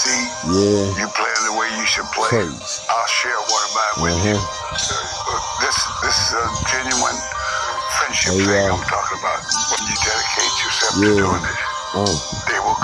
see Yeah. you playing the way you should play. I'll share one of mine with you. This this is a genuine friendship There thing are. I'm talking about. When you dedicate yourself to doing it, Uh.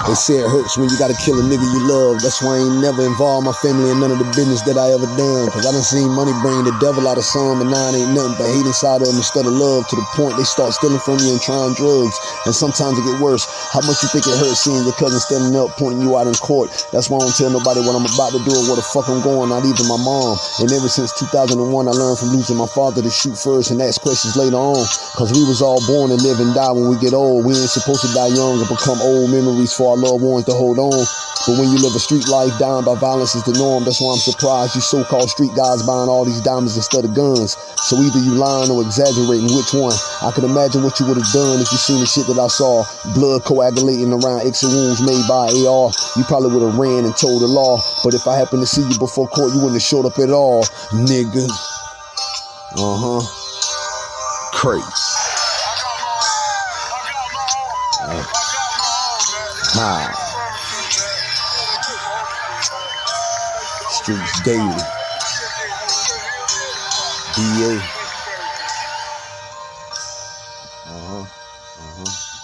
They say it hurts when you gotta kill a nigga you love. That's why I ain't never involved my family in none of the business that I ever done. Cause I done seen money bring the devil out of some, and now it ain't nothing but hate inside of them instead of love. To the point they start stealing from you and trying drugs. And sometimes it get worse. How much you think it hurts seeing your cousin standing up pointing you out in court? That's why I don't tell nobody what I'm about to do or where the fuck I'm going, not even my mom. And ever since 2001, I learned from losing my father to shoot first and ask questions later on. Cause we was all born to live and die when we get old. We ain't supposed to die young and become old memories for our loved ones to hold on. But when you live a street life, dying by violence is the norm. That's why I'm surprised you so-called street guys buying all these diamonds instead of guns. So either you lying or exaggerating. Which one? I could imagine what you would have done if you seen the shit that I saw. Blood coagulating around exit wounds made by AR. You probably would have ran and told the law. But if I happened to see you before court, you wouldn't have showed up at all, nigga. Uh huh. Crazy. Streets daily. DA. Uh huh. Uh huh.